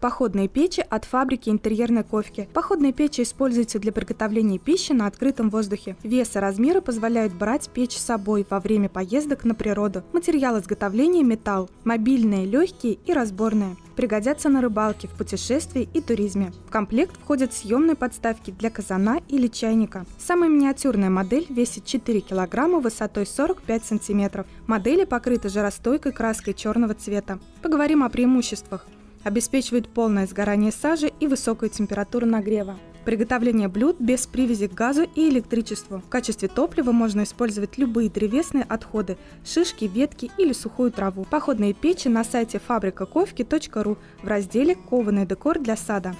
Походные печи от фабрики интерьерной ковки. Походные печи используются для приготовления пищи на открытом воздухе. Вес и размеры позволяют брать печь с собой во время поездок на природу. Материал изготовления – металл. Мобильные, легкие и разборные. Пригодятся на рыбалке, в путешествии и туризме. В комплект входят съемные подставки для казана или чайника. Самая миниатюрная модель весит 4 кг высотой 45 см. Модели покрыты жаростойкой краской черного цвета. Поговорим о преимуществах обеспечивает полное сгорание сажи и высокую температуру нагрева. Приготовление блюд без привязи к газу и электричеству. В качестве топлива можно использовать любые древесные отходы, шишки, ветки или сухую траву. Походные печи на сайте фабрикаковки.ру в разделе «Кованый декор для сада».